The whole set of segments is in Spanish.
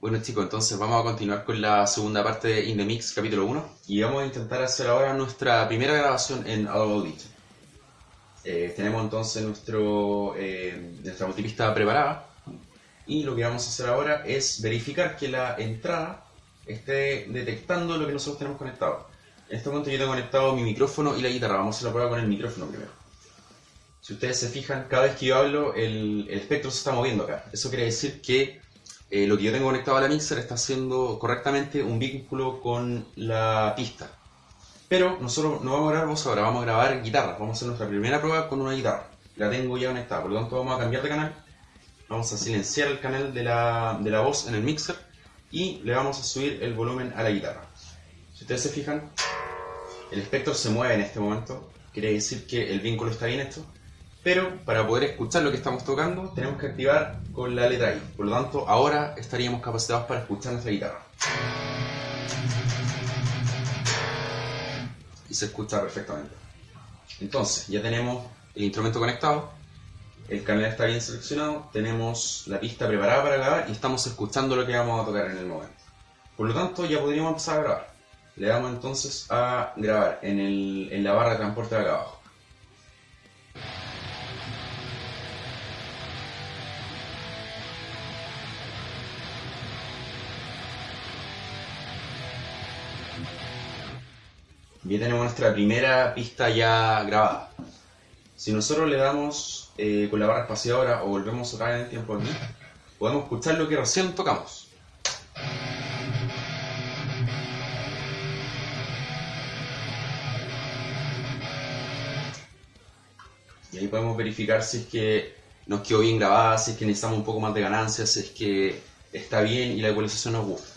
Bueno chicos, entonces vamos a continuar con la segunda parte de In The Mix capítulo 1 y vamos a intentar hacer ahora nuestra primera grabación en Audition. Eh, tenemos entonces nuestro, eh, nuestra multipista preparada y lo que vamos a hacer ahora es verificar que la entrada esté detectando lo que nosotros tenemos conectado. En este momento yo tengo conectado mi micrófono y la guitarra, vamos a hacer la prueba con el micrófono primero. Si ustedes se fijan, cada vez que yo hablo el, el espectro se está moviendo acá. Eso quiere decir que eh, lo que yo tengo conectado a la mixer está haciendo correctamente un vínculo con la pista. Pero nosotros no vamos a grabar voz ahora, vamos a grabar guitarra. Vamos a hacer nuestra primera prueba con una guitarra. La tengo ya conectada, por lo tanto vamos a cambiar de canal. Vamos a silenciar el canal de la, de la voz en el mixer y le vamos a subir el volumen a la guitarra. Si ustedes se fijan, el espectro se mueve en este momento. Quiere decir que el vínculo está bien hecho. Pero para poder escuchar lo que estamos tocando tenemos que activar con la letra I. Por lo tanto, ahora estaríamos capacitados para escuchar nuestra guitarra. Y se escucha perfectamente. Entonces, ya tenemos el instrumento conectado, el canal está bien seleccionado, tenemos la pista preparada para grabar y estamos escuchando lo que vamos a tocar en el momento. Por lo tanto, ya podríamos empezar a grabar. Le damos entonces a grabar en, el, en la barra de transporte de acá abajo. Ya tenemos nuestra primera pista ya grabada. Si nosotros le damos eh, con la barra espaciadora o volvemos vez en el tiempo aquí, podemos escuchar lo que recién tocamos. Y ahí podemos verificar si es que nos quedó bien grabada, si es que necesitamos un poco más de ganancia, si es que está bien y la ecualización nos gusta.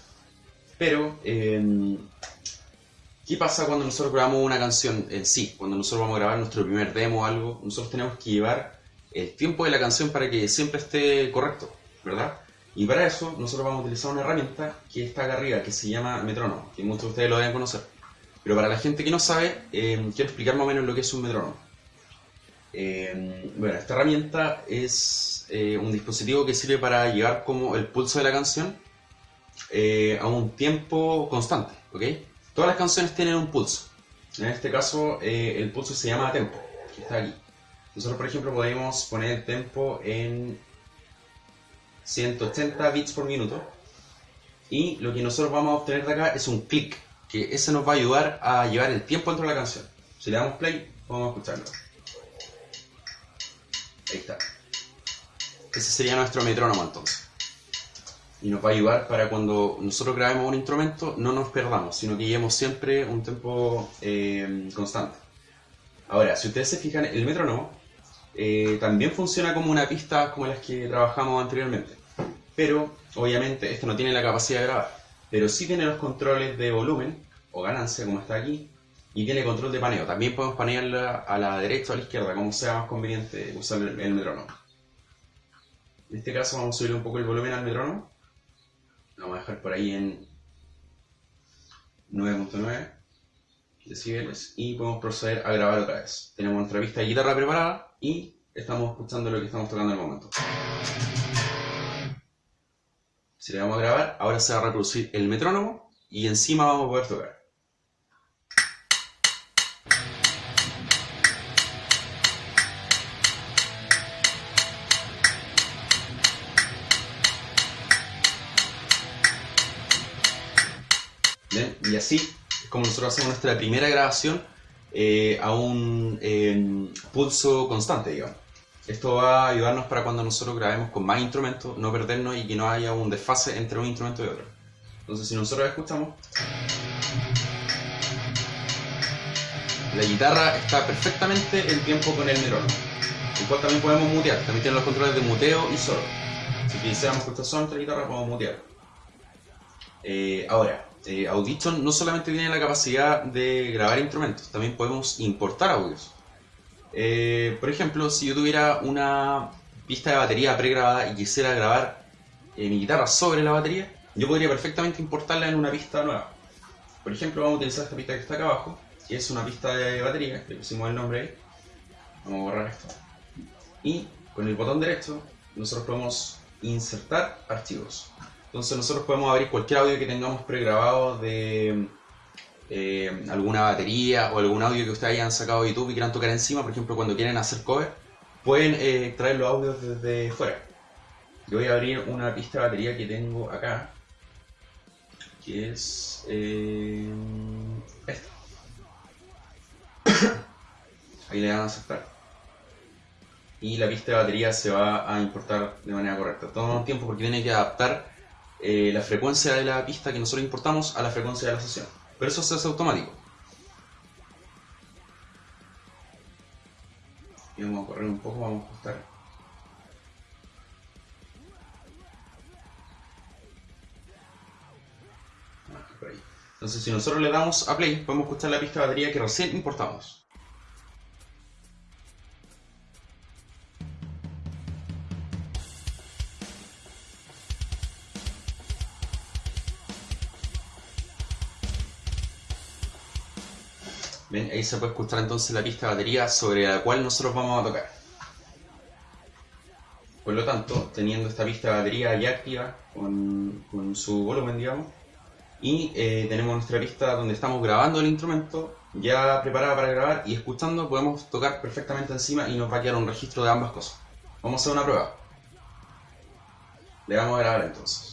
Pero eh, ¿Qué pasa cuando nosotros grabamos una canción en sí? Cuando nosotros vamos a grabar nuestro primer demo o algo, nosotros tenemos que llevar el tiempo de la canción para que siempre esté correcto, ¿verdad? Y para eso nosotros vamos a utilizar una herramienta que está acá arriba, que se llama metrónomo, que muchos de ustedes lo deben conocer. Pero para la gente que no sabe, eh, quiero explicar más o menos lo que es un metrónomo. Eh, bueno, esta herramienta es eh, un dispositivo que sirve para llevar como el pulso de la canción a un tiempo constante, ¿ok? Todas las canciones tienen un pulso. En este caso, eh, el pulso se llama tempo, que está aquí. Nosotros, por ejemplo, podemos poner el tempo en 180 bits por minuto. Y lo que nosotros vamos a obtener de acá es un clic, que ese nos va a ayudar a llevar el tiempo dentro de la canción. Si le damos play, vamos a escucharlo. Ahí está. Ese sería nuestro metrónomo entonces y nos va a ayudar para cuando nosotros grabemos un instrumento no nos perdamos, sino que llevemos siempre un tempo eh, constante. Ahora, si ustedes se fijan, el metrónomo eh, también funciona como una pista como las que trabajamos anteriormente, pero obviamente esto no tiene la capacidad de grabar, pero sí tiene los controles de volumen o ganancia como está aquí, y tiene control de paneo. También podemos panearla a la derecha o a la izquierda, como sea más conveniente usar el, el metrónomo. En este caso vamos a subir un poco el volumen al metrónomo vamos a dejar por ahí en 9.9 decibeles y podemos proceder a grabar otra vez. Tenemos nuestra pista de guitarra preparada y estamos escuchando lo que estamos tocando en el momento. Si le vamos a grabar, ahora se va a reproducir el metrónomo y encima vamos a poder tocar. Y así es como nosotros hacemos nuestra primera grabación eh, a un eh, pulso constante, digamos. Esto va a ayudarnos para cuando nosotros grabemos con más instrumentos, no perdernos y que no haya un desfase entre un instrumento y otro. Entonces, si nosotros escuchamos, la guitarra está perfectamente en tiempo con el metrónomo. Igual también podemos mutear, también tiene los controles de muteo y solo. Si quisiéramos escuchar solo nuestra guitarra, podemos mutear. Eh, ahora, eh, Audition no solamente tiene la capacidad de grabar instrumentos, también podemos importar audios. Eh, por ejemplo, si yo tuviera una pista de batería pregrabada y quisiera grabar eh, mi guitarra sobre la batería, yo podría perfectamente importarla en una pista nueva. Por ejemplo, vamos a utilizar esta pista que está acá abajo, que es una pista de batería, le pusimos el nombre ahí. Vamos a borrar esto. Y con el botón derecho nosotros podemos insertar archivos. Entonces nosotros podemos abrir cualquier audio que tengamos pregrabado de eh, alguna batería o algún audio que ustedes hayan sacado de YouTube y quieran tocar encima, por ejemplo cuando quieren hacer cover, pueden eh, traer los audios desde fuera. Yo voy a abrir una pista de batería que tengo acá, que es eh, esta. Ahí le dan a aceptar. Y la pista de batería se va a importar de manera correcta. Toma un tiempo porque tiene que adaptar eh, la frecuencia de la pista que nosotros importamos a la frecuencia de la sesión. Pero eso se hace automático. Y vamos a correr un poco, vamos a ajustar. Ah. Entonces si nosotros le damos a play, podemos escuchar la pista de batería que recién importamos. Ahí se puede escuchar entonces la pista de batería sobre la cual nosotros vamos a tocar. Por lo tanto, teniendo esta pista de batería ya activa, con, con su volumen, digamos, y eh, tenemos nuestra pista donde estamos grabando el instrumento ya preparada para grabar y escuchando podemos tocar perfectamente encima y nos va a quedar un registro de ambas cosas. Vamos a hacer una prueba. Le vamos a grabar entonces.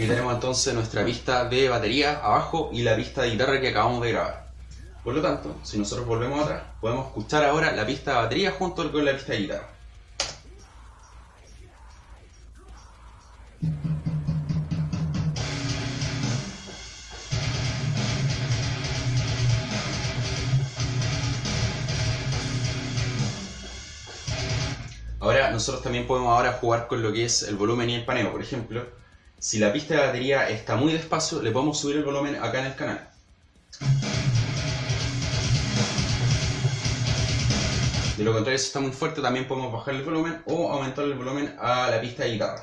Aquí tenemos entonces nuestra pista de batería abajo y la pista de guitarra que acabamos de grabar. Por lo tanto, si nosotros volvemos atrás, podemos escuchar ahora la pista de batería junto con la pista de guitarra. Ahora nosotros también podemos ahora jugar con lo que es el volumen y el paneo. Por ejemplo, si la pista de batería está muy despacio, le podemos subir el volumen acá en el canal. De lo contrario, si está muy fuerte, también podemos bajar el volumen o aumentar el volumen a la pista de guitarra.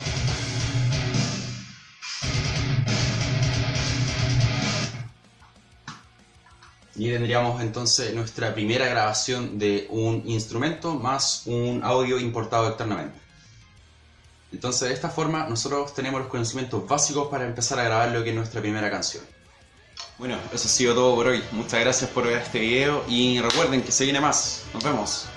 Y tendríamos entonces nuestra primera grabación de un instrumento más un audio importado externamente. Entonces de esta forma nosotros tenemos los conocimientos básicos para empezar a grabar lo que es nuestra primera canción. Bueno, eso ha sido todo por hoy. Muchas gracias por ver este video y recuerden que se viene más. Nos vemos.